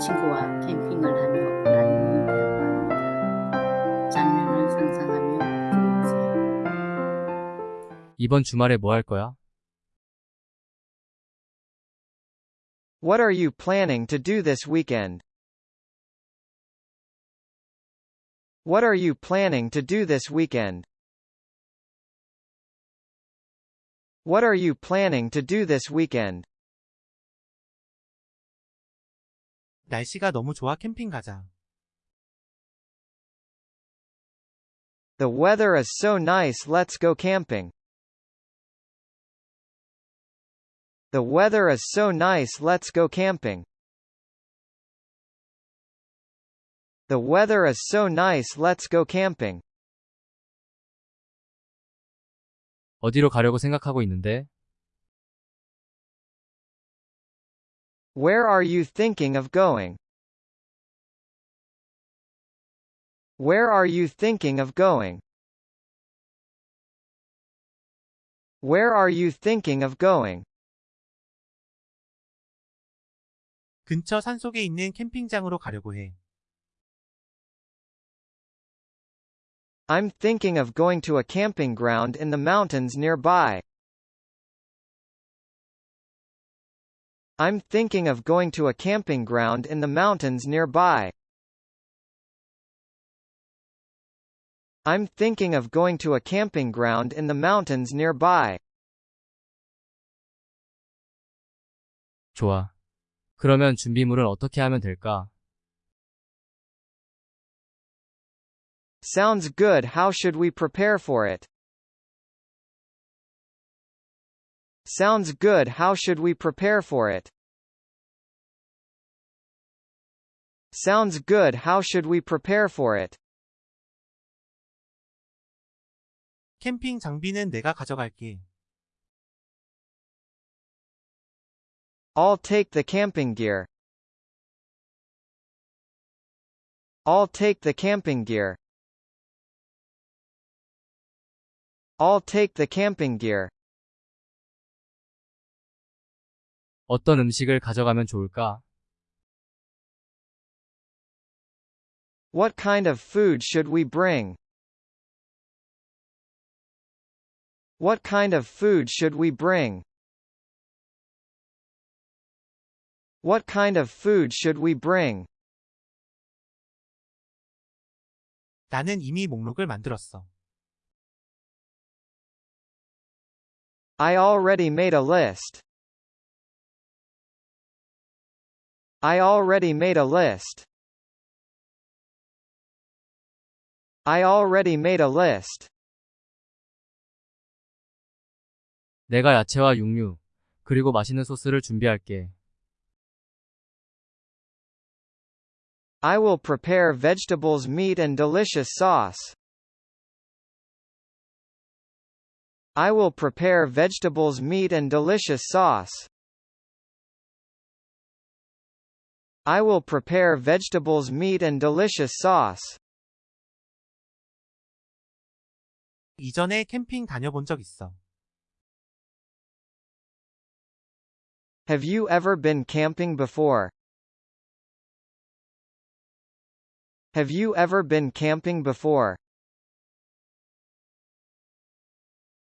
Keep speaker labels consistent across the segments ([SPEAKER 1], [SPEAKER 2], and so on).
[SPEAKER 1] 친구와 캠핑을 하며 나누는 대화입니다. 장면을 상상하며 들어보세요.
[SPEAKER 2] 이번 주말에 뭐 할 거야?
[SPEAKER 3] What are you planning to do this weekend? What are you planning to do this weekend? What are you planning to do this weekend?
[SPEAKER 4] 날씨가 너무 좋아 캠핑 가자.
[SPEAKER 3] The weather is so nice let's go camping. The weather is so nice let's go camping. The weather is so nice let's go camping.
[SPEAKER 2] 어디로 가려고 생각하고 있는데?
[SPEAKER 3] Where are you thinking of going? Where are you thinking of going? Where are you thinking of going?
[SPEAKER 4] 근처 산속에 있는 캠핑장으로 가려고 해.
[SPEAKER 3] I'm thinking of going to a camping ground in the mountains nearby. I'm thinking of going to a camping ground in the mountains nearby. I'm thinking of going to a camping ground in the mountains nearby.
[SPEAKER 2] 좋아. 그러면 준비물은 어떻게 하면 될까?
[SPEAKER 3] Sounds good. How should we prepare for it? Sounds good. How should we prepare for it? Sounds good. How should we prepare for it?
[SPEAKER 4] 캠핑 장비는 내가 가져갈게.
[SPEAKER 3] I'll take the camping gear. I'll take the camping gear. I'll take the camping gear.
[SPEAKER 2] 어떤 음식을 가져가면 좋을까?
[SPEAKER 3] What kind of food should we bring? What kind of food should we bring? What kind of food should we bring?
[SPEAKER 4] 나는 이미 목록을 만들었어.
[SPEAKER 3] I already made a list. I already made a list. I already made a list.
[SPEAKER 2] 내가 야채와 육류, 그리고 맛있는 소스를 준비할게.
[SPEAKER 3] I will prepare vegetables, meat and delicious sauce. I will prepare vegetables, meat and delicious sauce. I will prepare vegetables, meat and delicious sauce.
[SPEAKER 4] 이전에 캠핑 다녀본 적 있어.
[SPEAKER 3] Have you ever been camping before? Have you ever been camping before?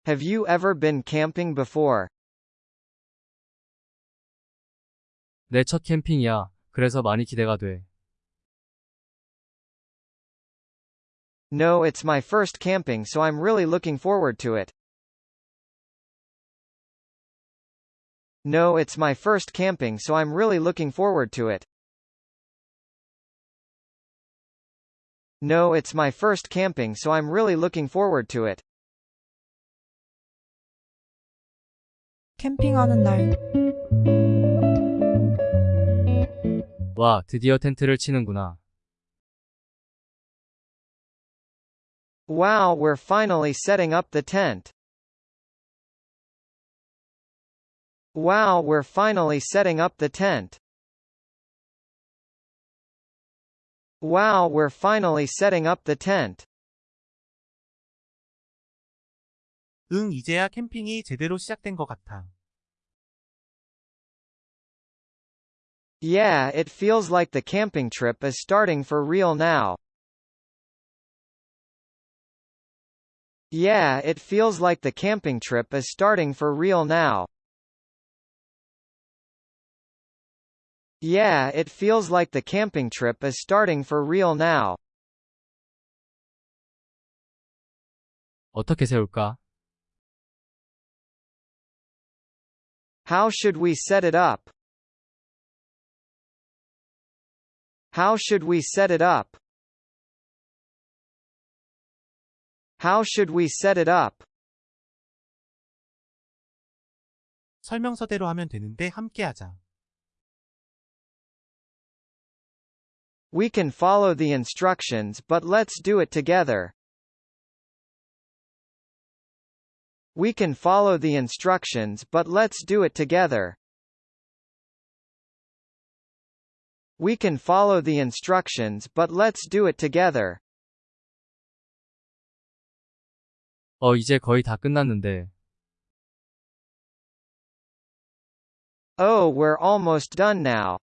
[SPEAKER 3] Have you ever been camping before?
[SPEAKER 2] 내 첫 캠핑이야. 그래서 많이 기대가 돼.
[SPEAKER 3] No, it's my first camping so I'm really looking forward to it. No, it's my first camping so I'm really looking forward to it. No, it's my first camping so I'm really looking forward to it.
[SPEAKER 5] 캠핑하는 날
[SPEAKER 2] 와, 드디어 텐트를 치는구나.
[SPEAKER 3] Wow, we're finally setting up the tent. Wow, we're finally setting up the tent. Wow, we're finally setting up the tent.
[SPEAKER 4] 응, 이제야 캠핑이 제대로 시작된 것 같아.
[SPEAKER 3] Yeah, it feels like the camping trip is starting for real now. Yeah, it feels like the camping trip is starting for real now. Yeah, it feels like the camping trip is starting for real now.
[SPEAKER 2] 어떻게 세울까?
[SPEAKER 3] How should we set it up? How should we set it up? How should we set it up?
[SPEAKER 4] 설명서대로 하면 되는데 함께하자.
[SPEAKER 3] We can follow the instructions but let's do it together. We can follow the instructions but let's do it together. We can follow the instructions but let's do it together.
[SPEAKER 2] 어, 이제 거의 다 끝났는데.
[SPEAKER 3] Oh, we're almost done now.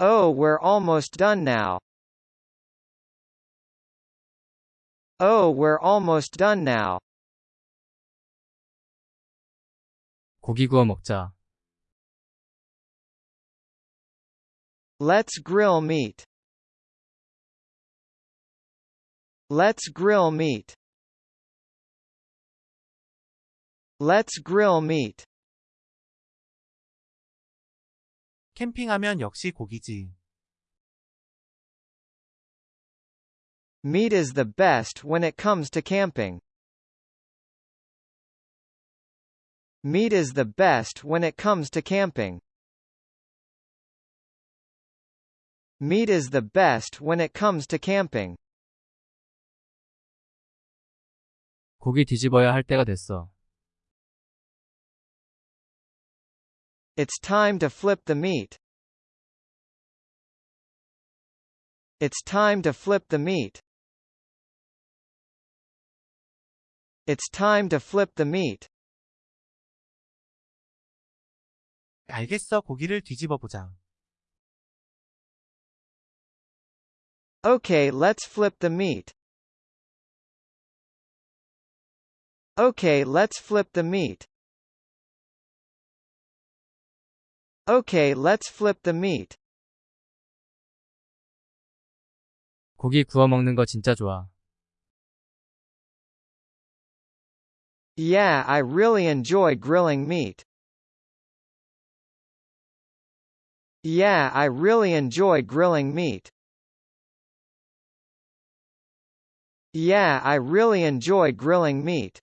[SPEAKER 3] Oh, we're almost done now. Oh, we're almost done now.
[SPEAKER 2] 고기 구워 먹자.
[SPEAKER 3] Let's grill meat. Let's grill meat. Let's grill meat.
[SPEAKER 4] 캠핑하면 역시 고기지.
[SPEAKER 3] Meat is the best when it comes to camping. Meat is the best when it comes to camping. Meat is the best when it comes to camping.
[SPEAKER 2] 고기 뒤집어야 할 때가 됐어.
[SPEAKER 3] It's time to flip the meat. It's time to flip the meat. It's time to flip the meat.
[SPEAKER 4] 알겠어 고기를 뒤집어 보자.
[SPEAKER 3] Okay, let's flip the meat. Okay, let's flip the meat. Okay, let's flip the meat.
[SPEAKER 2] 고기 구워 먹는 거 진짜 좋아.
[SPEAKER 3] Yeah, I really enjoy grilling meat. Yeah, I really enjoy grilling meat. Yeah, I really enjoy grilling meat.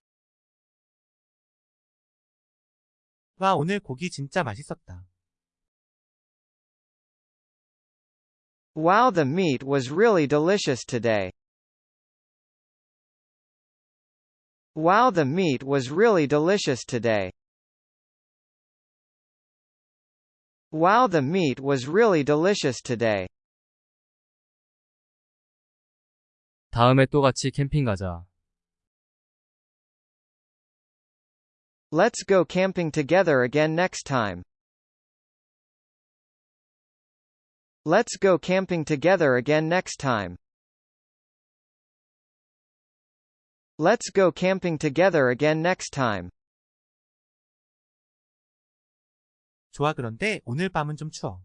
[SPEAKER 4] 와 오늘 고기 진짜 맛있었다.
[SPEAKER 3] Wow, the meat was really delicious today. Wow, the meat was really delicious today. Wow, the meat was really delicious today.
[SPEAKER 2] 다음에 또 같이 캠핑 가자.
[SPEAKER 3] Let's go camping together again next time. Let's go camping together again next time. Let's go camping together again next time.
[SPEAKER 4] 좋아 그런데 오늘 밤은 좀 추워.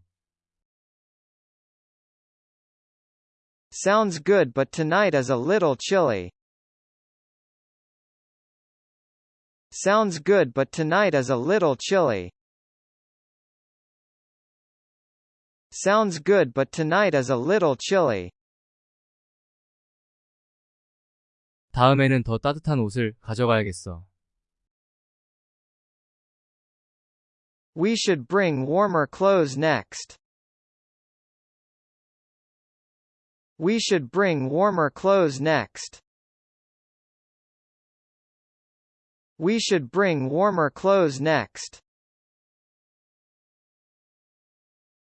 [SPEAKER 3] Sounds good but tonight is a little chilly. Sounds good but tonight is a little chilly. Sounds good but tonight is a little chilly.
[SPEAKER 2] 다음에는 더 따뜻한 옷을 가져가야겠어.
[SPEAKER 3] We should bring warmer clothes next. We should bring warmer clothes next. We should bring warmer clothes next.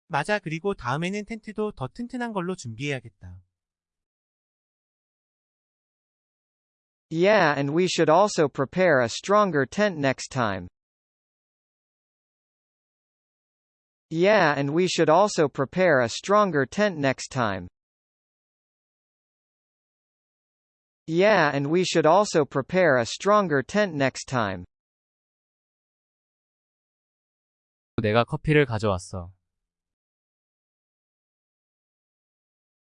[SPEAKER 4] 맞아 그리고 다음에는 텐트도 더 튼튼한 걸로 준비해야겠다.
[SPEAKER 3] Yeah, and we should also prepare a stronger tent next time. Yeah, and we should also prepare a stronger tent next time. Yeah, and we should also prepare a stronger tent next time.
[SPEAKER 2] 내가 커피를 가져왔어.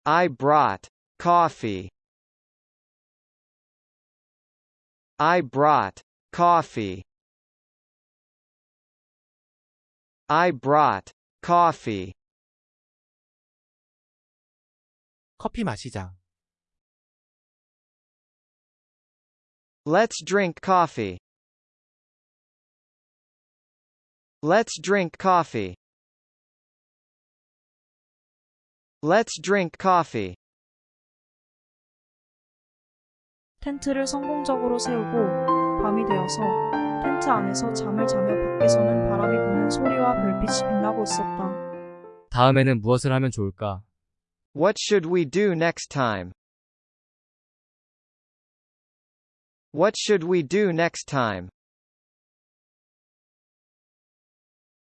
[SPEAKER 3] I brought coffee. I brought coffee. I brought coffee.
[SPEAKER 4] 커피 마시자.
[SPEAKER 3] Let's drink coffee. Let's drink coffee. Let's drink coffee.
[SPEAKER 5] 텐트를 성공적으로 세우고 밤이 되어서 텐트 안에서 잠을 자며 밖에서는 바람이 부는 소리와 별빛이 빛나고 있었다.
[SPEAKER 2] 다음에는 무엇을 하면 좋을까?
[SPEAKER 3] What should we do next time? What should we do next time?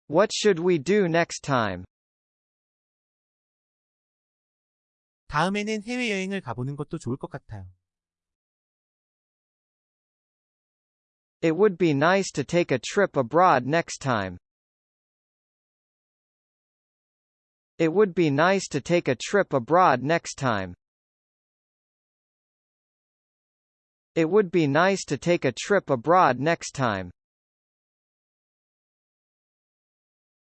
[SPEAKER 3] What should we do next time?
[SPEAKER 4] 다음에는 해외여행을 가보는 것도 좋을 것 같아요.
[SPEAKER 3] It would be nice to take a trip abroad next time. It would be nice to take a trip abroad next time. It would be nice to take a trip abroad next time.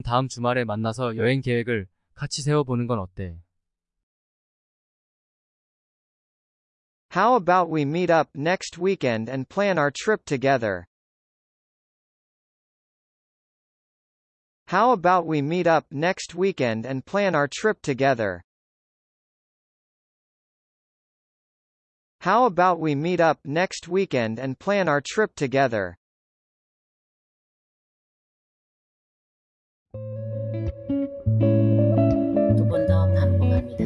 [SPEAKER 2] 다음 주말에 만나서 여행 계획을 같이 세워보는 건 어때?
[SPEAKER 3] How about we meet up next weekend and plan our trip together? How about we meet up next weekend and plan our trip together? How about we meet up next weekend and plan our trip together?
[SPEAKER 1] 두 번 더 반복합니다.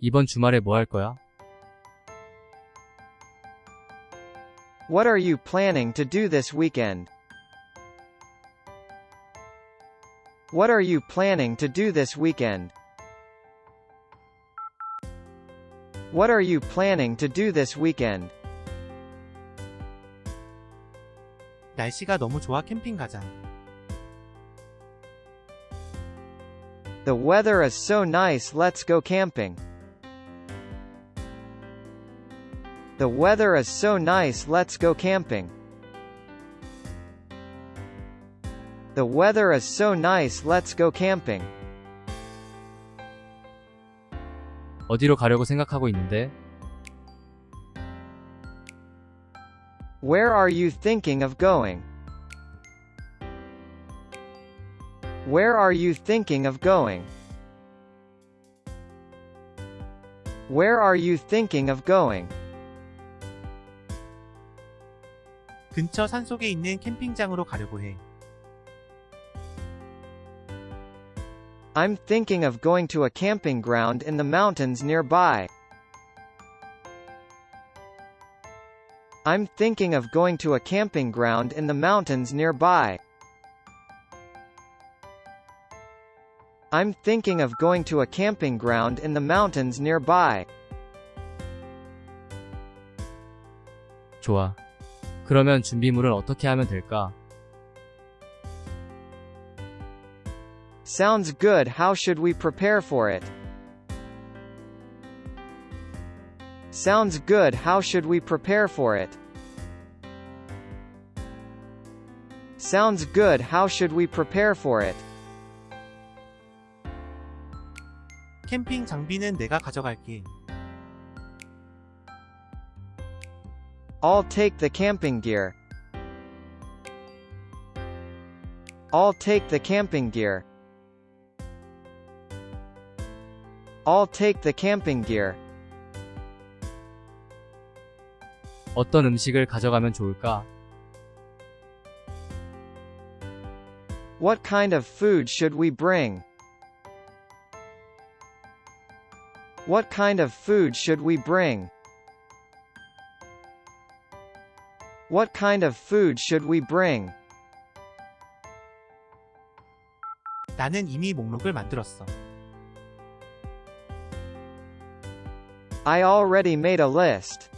[SPEAKER 2] 이번 주말에 뭐 할 거야?
[SPEAKER 3] What are you planning to do this weekend? What are you planning to do this weekend? What are you planning to do this weekend?
[SPEAKER 4] 날씨가 너무 좋아 캠핑 가자.
[SPEAKER 3] The weather is so nice let's go camping. The weather is so nice let's go camping. The weather is so nice let's go camping.
[SPEAKER 2] 어디로 가려고 생각하고 있는데?
[SPEAKER 3] Where are you thinking of going? Where are you thinking of going? Where are you thinking of going?
[SPEAKER 4] 근처 산속에 있는 캠핑장으로 가려고 해.
[SPEAKER 3] I'm thinking of going to a camping ground in the mountains nearby. I'm thinking of going to a camping ground in the mountains nearby. I'm thinking of going to a camping ground in the mountains nearby.
[SPEAKER 2] 좋아. 그러면 준비물은 어떻게 하면 될까?
[SPEAKER 3] Sounds good. How should we prepare for it? Sounds good. How should we prepare for it? Sounds good. How should we prepare for it?
[SPEAKER 4] 캠핑 장비는 내가 가져갈게.
[SPEAKER 3] I'll take the camping gear. I'll take the camping gear. I'll take the camping gear.
[SPEAKER 2] 어떤 음식을 가져가면 좋을까?
[SPEAKER 3] What kind of food should we bring? What kind of food should we bring? What kind of food should we bring?
[SPEAKER 4] 나는 이미 목록을 만들었어.
[SPEAKER 3] I already made a list.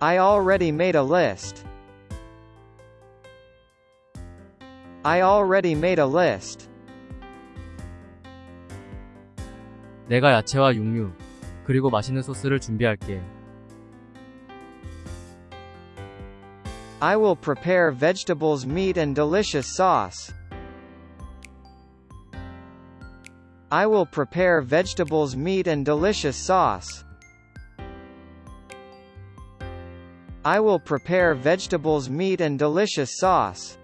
[SPEAKER 3] I already made a list. I already made a list.
[SPEAKER 2] 내가 야채와 육류, 그리고 맛있는 소스를 준비할게.
[SPEAKER 3] I will prepare vegetables, meat and delicious sauce. I will prepare vegetables, meat and delicious sauce. I will prepare vegetables, meat and delicious sauce.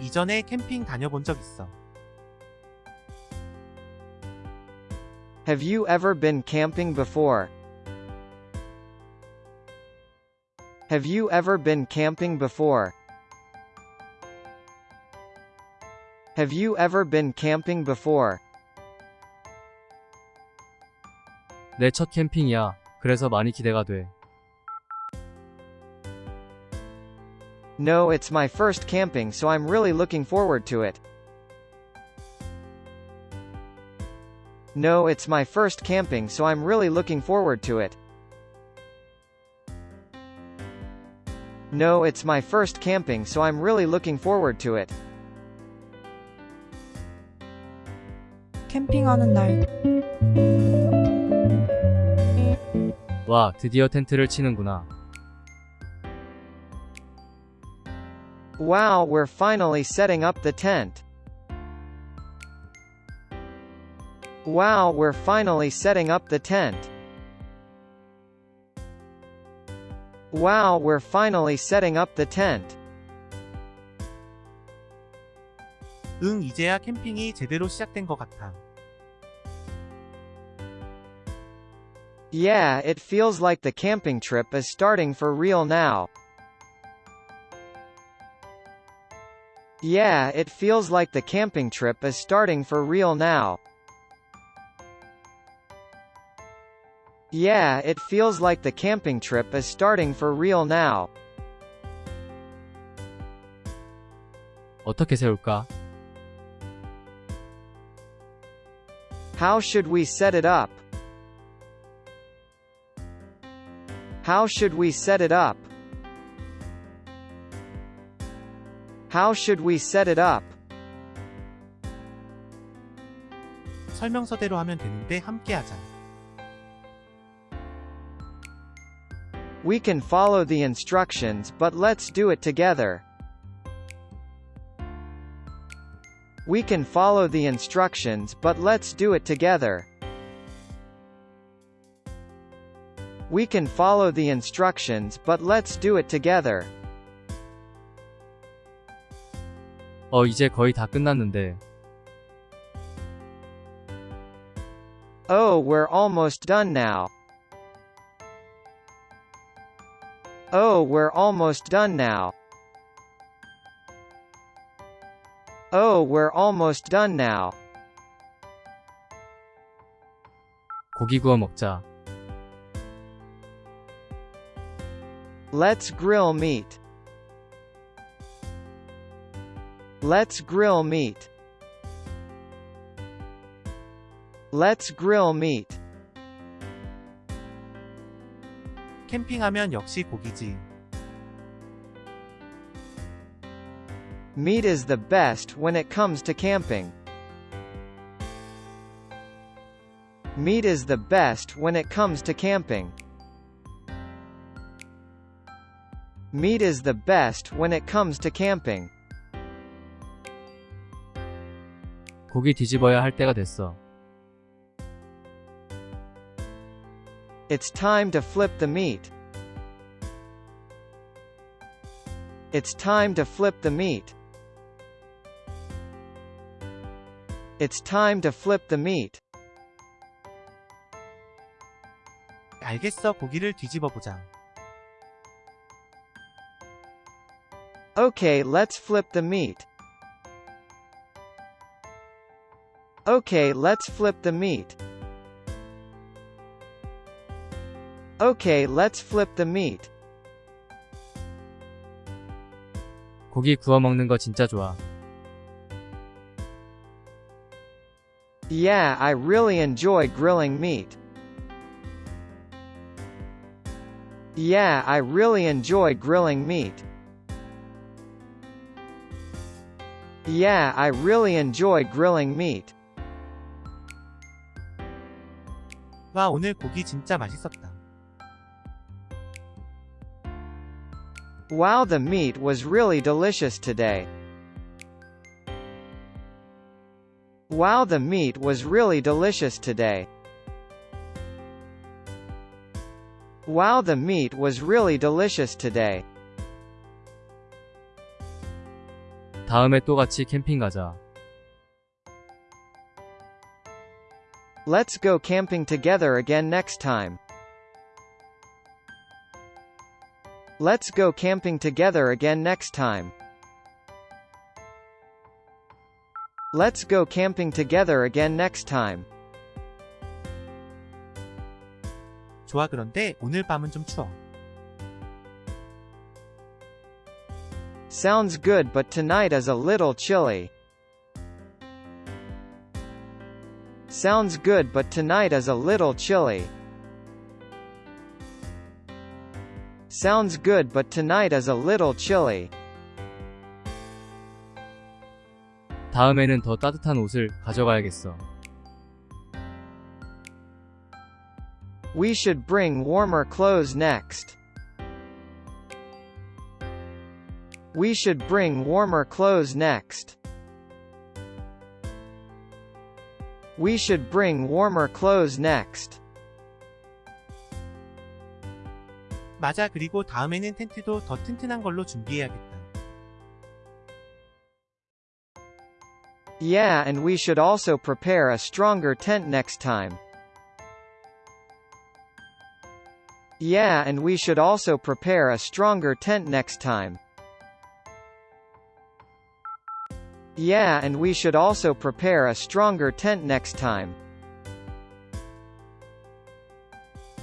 [SPEAKER 4] 이전에 캠핑 다녀본 적 있어.
[SPEAKER 3] Have you ever been camping before? Have you ever been camping before? Have you ever been camping before?
[SPEAKER 2] 내 첫 캠핑이야. 그래서 많이 기대가 돼.
[SPEAKER 3] No, it's my first camping so I'm really looking forward to it. No, it's my first camping so I'm really looking forward to it. No, it's my first camping so I'm really looking forward to it.
[SPEAKER 5] 캠핑하는 날,
[SPEAKER 2] 와, 드디어 텐트를 치는구나.
[SPEAKER 3] Wow, we're finally setting up the tent. Wow, we're finally setting up the tent. Wow, we're finally setting up the tent.
[SPEAKER 4] 응, 이제야 캠핑이 제대로 시작된 것 같아.
[SPEAKER 3] Yeah, it feels like the camping trip is starting for real now. Yeah, it feels like the camping trip is starting for real now. Yeah, it feels like the camping trip is starting for real now.
[SPEAKER 2] 어떻게 세울까?
[SPEAKER 3] How should we set it up? How should we set it up? How should we set it up?
[SPEAKER 4] 설명서대로 하면 되는데 함께 하자.
[SPEAKER 3] We can follow the instructions but let's do it together. We can follow the instructions but let's do it together. We can follow the instructions but let's do it together.
[SPEAKER 2] 어, 이제 거의 다 끝났는데.
[SPEAKER 3] Oh, we're almost done now. Oh, we're almost done now. Oh, we're almost done now.
[SPEAKER 2] 고기 구워 먹자.
[SPEAKER 3] Let's grill meat. Let's grill meat. Let's grill meat.
[SPEAKER 4] 캠핑하면 역시 고기지.
[SPEAKER 3] Meat is the best when it comes to camping. Meat is the best when it comes to camping. Meat is the best when it comes to camping.
[SPEAKER 2] 고기 뒤집어야 할 때가 됐어.
[SPEAKER 3] It's time to flip the meat. It's time to flip the meat. It's time to flip the meat.
[SPEAKER 4] 알겠어, 고기를 뒤집어 보자.
[SPEAKER 3] Okay, let's flip the meat. Okay, let's flip the meat. Okay, let's flip the meat.
[SPEAKER 2] 고기 구워 먹는 거 진짜 좋아.
[SPEAKER 3] Yeah, I really enjoy grilling meat. Yeah, I really enjoy grilling meat. Yeah, I really enjoy grilling meat.
[SPEAKER 4] 와, 오늘 고기 진짜 맛있었다.
[SPEAKER 3] Wow, the meat was really delicious today. Wow, the meat was really delicious today. Wow, the meat was really delicious today.
[SPEAKER 2] 다음에 또 같이 캠핑 가자.
[SPEAKER 3] Let's go camping together again next time. Let's go camping together again next time. Let's go camping together again next time.
[SPEAKER 4] 좋아, 그런데 오늘 밤은 좀 추워.
[SPEAKER 3] Sounds good but tonight is a little chilly. Sounds good but tonight is a little chilly. Sounds good but tonight is a little chilly.
[SPEAKER 2] 다음에는 더 따뜻한 옷을 가져가야겠어.
[SPEAKER 3] We should bring warmer clothes next. We should bring warmer clothes next. We should bring warmer clothes next.
[SPEAKER 4] 맞아, 그리고 다음에는 텐트도 더 튼튼한 걸로 준비해야겠다.
[SPEAKER 3] Yeah, and we should also prepare a stronger tent next time. Yeah, and we should also prepare a stronger tent next time. Yeah, and we should also prepare a stronger tent next time.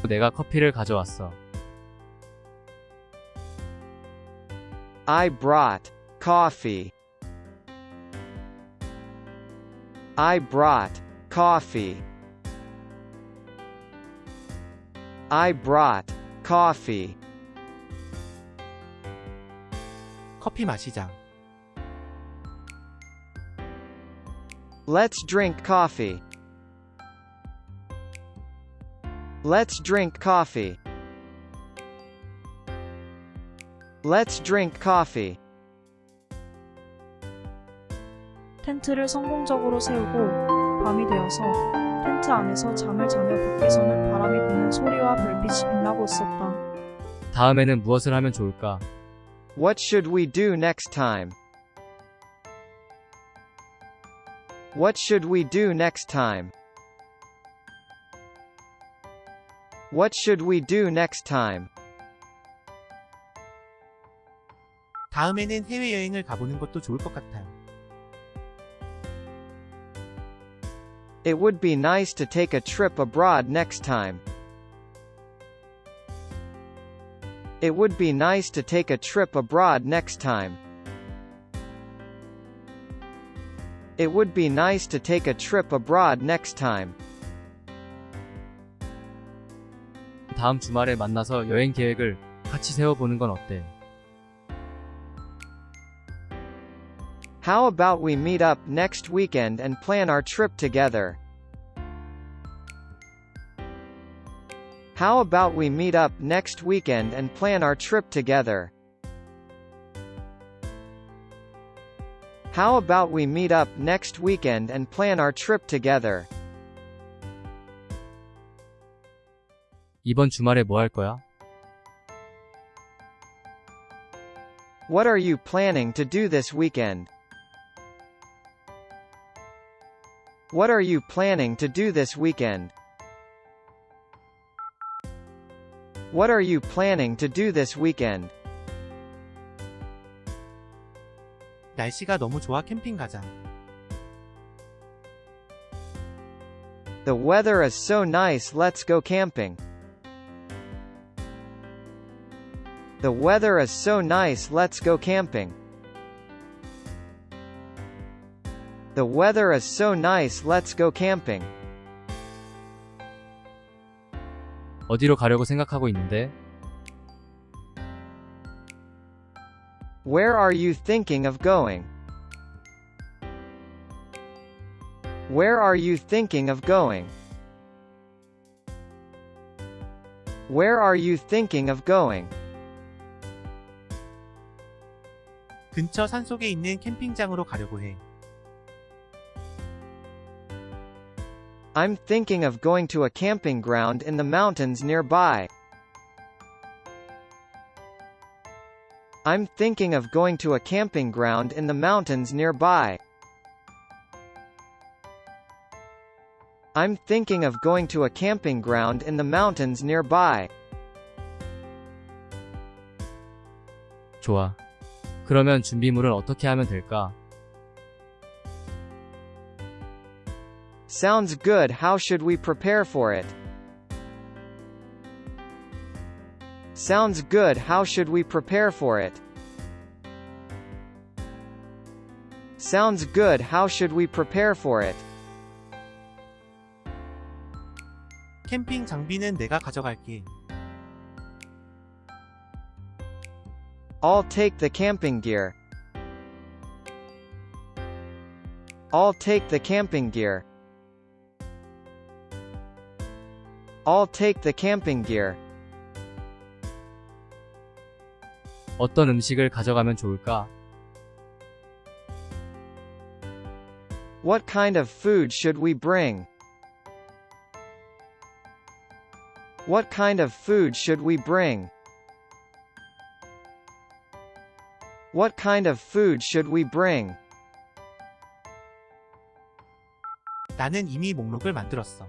[SPEAKER 2] 내가 커피를 가져왔어.
[SPEAKER 3] I brought coffee. I brought coffee. I brought coffee.
[SPEAKER 4] 커피 마시자.
[SPEAKER 3] Let's drink coffee. Let's drink coffee. Let's drink coffee.
[SPEAKER 5] 텐트를 성공적으로 세우고 밤이 되어서 텐트 안에서 잠을 자며 밖에서는 바람이 부는 소리와 별빛이 빛나고 있었다.
[SPEAKER 2] 다음에는 무엇을 하면 좋을까?
[SPEAKER 3] What should we do next time? What should we do next time? What should we do next time?
[SPEAKER 4] 다음에는 해외여행을 가보는 것도 좋을 것 같아요.
[SPEAKER 3] It would be nice to take a trip abroad next time. It would be nice to take a trip abroad next time. It would be nice to take a trip abroad next time.
[SPEAKER 2] 다음 주말에 만나서 여행 계획을 같이 세워보는 건 어때?
[SPEAKER 3] How about we meet up next weekend and plan our trip together? How about we meet up next weekend and plan our trip together? How about we meet up next weekend and plan our trip together?
[SPEAKER 2] 이번 주말에 뭐 할 거야?
[SPEAKER 3] What are you planning to do this weekend? What are you planning to do this weekend? What are you planning to do this weekend?
[SPEAKER 4] 날씨가 너무 좋아 캠핑 가자.
[SPEAKER 3] The weather is so nice let's go camping. The weather is so nice let's go camping. The weather is so nice let's go camping.
[SPEAKER 2] 어디로 가려고 생각하고 있는데?
[SPEAKER 3] Where are you thinking of going? Where are you thinking of going? Where are you thinking of going?
[SPEAKER 4] 근처 산속에 있는 캠핑장으로 가려고 해.
[SPEAKER 3] I'm thinking of going to a camping ground in the mountains nearby. I'm thinking of going to a camping ground in the mountains nearby. I'm thinking of going to a camping ground in the mountains nearby.
[SPEAKER 2] 좋아. 그러면 준비물은 어떻게 하면 될까?
[SPEAKER 3] Sounds good. How should we prepare for it? Sounds good. How should we prepare for it? Sounds good. How should we prepare for it?
[SPEAKER 4] 캠핑 장비는 내가 가져갈게.
[SPEAKER 3] I'll take the camping gear. I'll take the camping gear. I'll take the camping gear.
[SPEAKER 2] 어떤 음식을 가져가면 좋을까?
[SPEAKER 3] What kind of food should we bring? What kind of food should we bring? What kind of food should we bring?
[SPEAKER 4] 나는 이미 목록을 만들었어.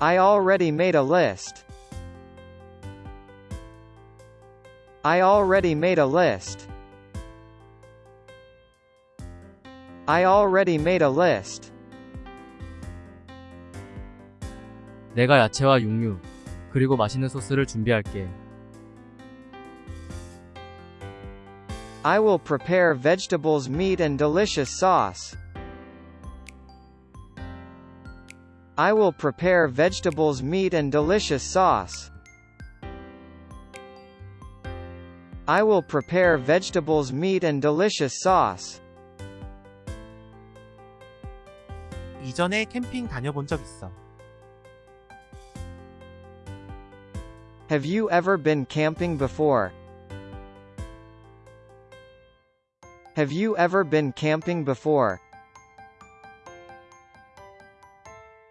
[SPEAKER 3] I already made a list. I already made a list. I already made a list.
[SPEAKER 2] 내가 야채와 육류, 그리고 맛있는 소스를 준비할게.
[SPEAKER 3] I will prepare vegetables, meat and delicious sauce. I will prepare vegetables, meat and delicious sauce. I will prepare vegetables, meat and delicious sauce.
[SPEAKER 4] 이전에 캠핑 다녀본 적 있어.
[SPEAKER 3] Have you ever been camping before? Have you ever been camping before?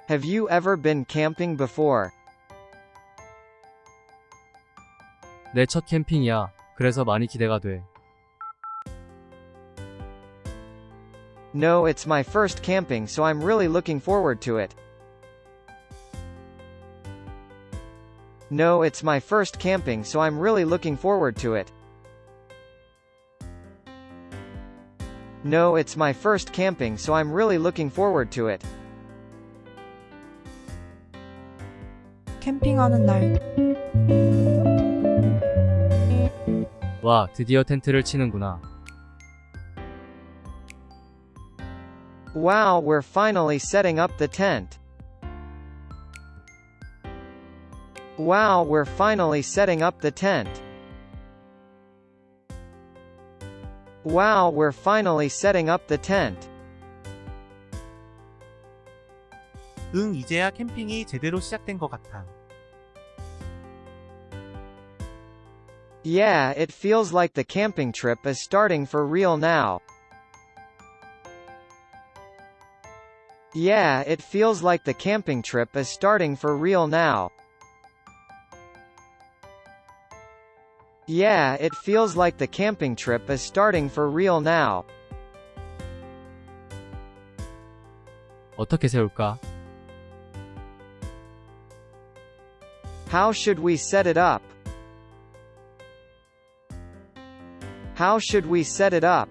[SPEAKER 3] Have you ever been camping before?
[SPEAKER 2] 내 첫 캠핑이야. 그래서 많이 기대가 돼.
[SPEAKER 3] No, it's my first camping so I'm really looking forward to it. No, it's my first camping so I'm really looking forward to it. No, it's my first camping so I'm really looking forward to it.
[SPEAKER 5] 캠핑하는 날
[SPEAKER 2] 와, 드디어 텐트를 치는구나.
[SPEAKER 3] Wow, we're finally setting up the tent. Wow, we're finally setting up the tent. Wow, we're finally setting up the tent.
[SPEAKER 4] 응, 이제야 캠핑이 제대로 시작된 것 같아.
[SPEAKER 3] Yeah, it feels like the camping trip is starting for real now. Yeah, it feels like the camping trip is starting for real now. Yeah, it feels like the camping trip is starting for real now.
[SPEAKER 2] 어떻게 세울까?
[SPEAKER 3] How should we set it up? How should we set it up?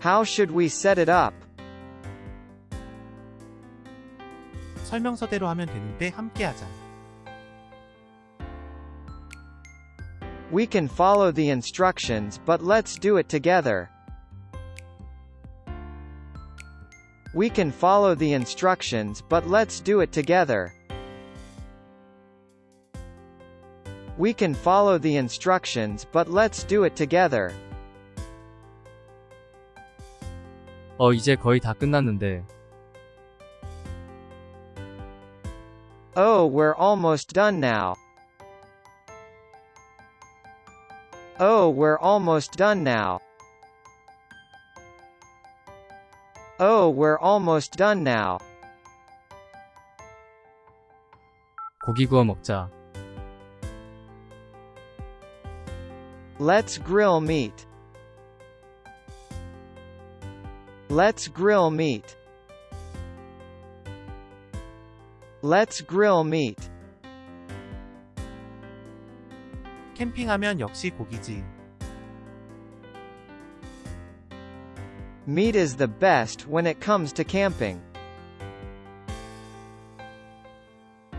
[SPEAKER 3] How should we set it up?
[SPEAKER 4] 설명서대로 하면 되는데 함께 하자.
[SPEAKER 3] We can follow the instructions but let's do it together. We can follow the instructions but let's do it together. We can follow the instructions but let's do it together.
[SPEAKER 2] 어, 이제 거의 다 끝났는데.
[SPEAKER 3] Oh, we're almost done now. Oh, we're almost done now. Oh, we're almost done now.
[SPEAKER 2] 고기 구워 먹자.
[SPEAKER 3] Let's grill meat. Let's grill meat. Let's grill meat.
[SPEAKER 4] 캠핑하면 역시 고기지.
[SPEAKER 3] Meat is the best when it comes to camping.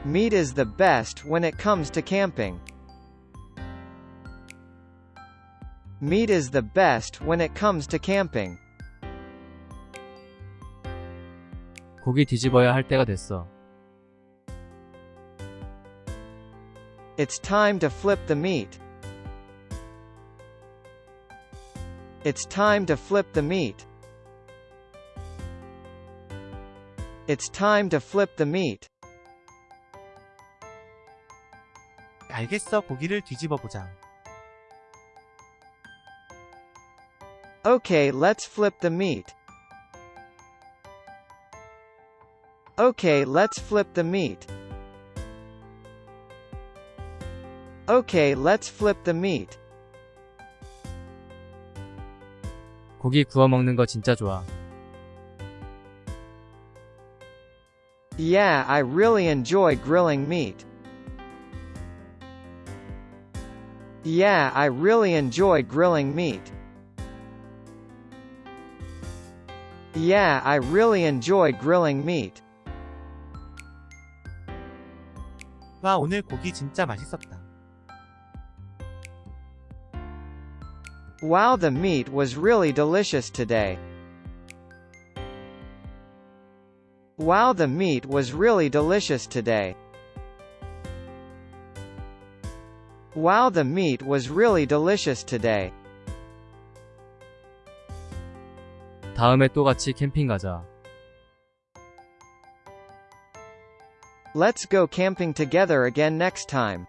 [SPEAKER 3] Meat is the best when it comes to camping. Meat is the best when it comes to camping.
[SPEAKER 2] 고기 뒤집어야 할 때가 됐어.
[SPEAKER 3] It's time to flip the meat. It's time to flip the meat. It's time to flip the meat.
[SPEAKER 4] 알겠어 고기를 뒤집어 보자.
[SPEAKER 3] Okay, let's flip the meat. Okay, let's flip the meat. Okay, let's flip the meat.
[SPEAKER 2] 고기 구워 먹는 거 진짜 좋아.
[SPEAKER 3] Yeah, I really enjoy grilling meat. Yeah, I really enjoy grilling meat. Yeah, I really enjoy grilling meat.
[SPEAKER 4] 와 오늘 고기 진짜 맛있었다.
[SPEAKER 3] Wow, the meat was really delicious today. Wow, the meat was really delicious today. Wow, the meat was really delicious today.
[SPEAKER 2] 다음에 또 같이 캠핑 가자.
[SPEAKER 3] Let's go camping together again next time.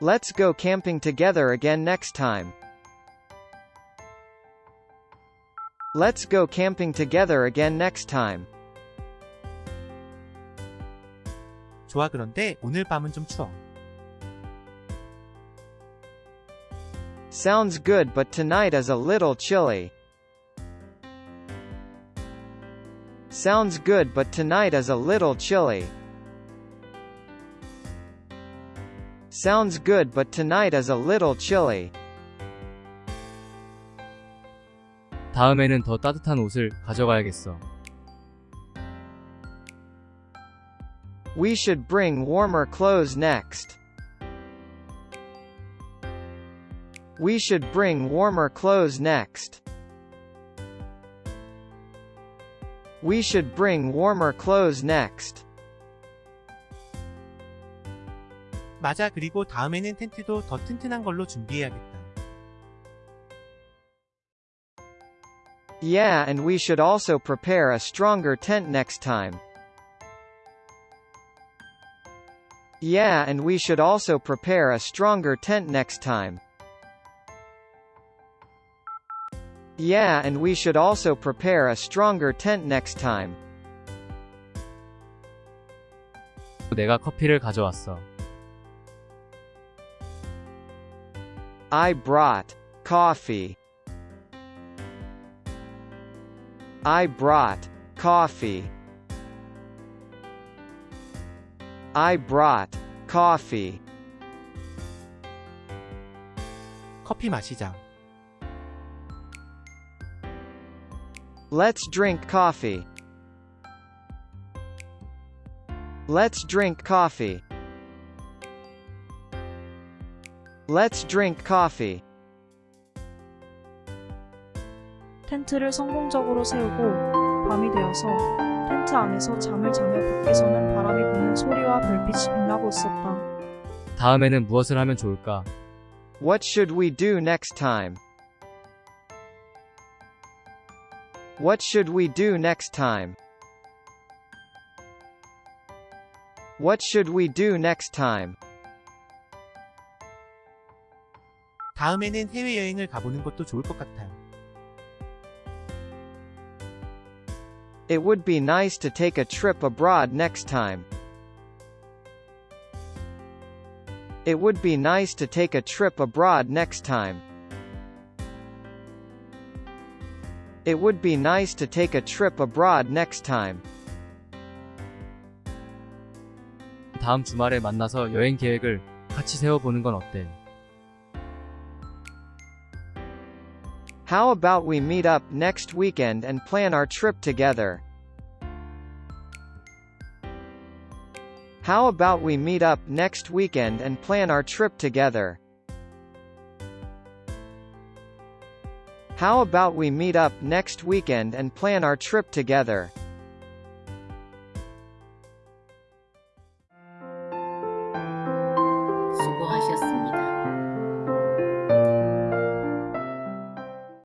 [SPEAKER 3] Let's go camping together again next time. Let's go camping together again next time.
[SPEAKER 4] 좋아 그런데 오늘 밤은 좀 추워.
[SPEAKER 3] Sounds good but tonight is a little chilly. Sounds good but tonight is a little chilly. Sounds good but tonight is a little chilly.
[SPEAKER 2] 다음에는 더 따뜻한 옷을 가져가야겠어.
[SPEAKER 3] We should bring warmer clothes next. We should bring warmer clothes next. We should bring warmer clothes next.
[SPEAKER 4] 맞아 그리고 다음에는 텐트도 더 튼튼한 걸로 준비해야겠다.
[SPEAKER 3] Yeah, and we should also prepare a stronger tent next time. Yeah, and we should also prepare a stronger tent next time. Yeah, and we should also prepare a stronger tent next time.
[SPEAKER 2] 내가 커피를 가져왔어.
[SPEAKER 3] I brought coffee. I brought coffee. I brought coffee.
[SPEAKER 4] 커피 마시자.
[SPEAKER 3] Let's drink coffee. Let's drink coffee. Let's drink coffee.
[SPEAKER 5] 텐트를 성공적으로 세우고 밤이 되어서 텐트 안에서 잠을 자며 밖에서는 바람이 부는 소리와 별빛이 빛나고 있었다.
[SPEAKER 2] 다음에는 무엇을 하면 좋을까?
[SPEAKER 3] What should we do next time? What should we do next time? What should we do next time?
[SPEAKER 4] 다음에는 해외여행을 가보는 것도 좋을 것 같아요.
[SPEAKER 3] It would be nice to take a trip abroad next time. It would be nice to take a trip abroad next time. It would be nice to take a trip abroad next time.
[SPEAKER 2] 다음 주말에 만나서 여행 계획을 같이 세워보는 건 어때?
[SPEAKER 3] How about we meet up next weekend and plan our trip together? How about we meet up next weekend and plan our trip together? How about we meet up next weekend and plan our trip together?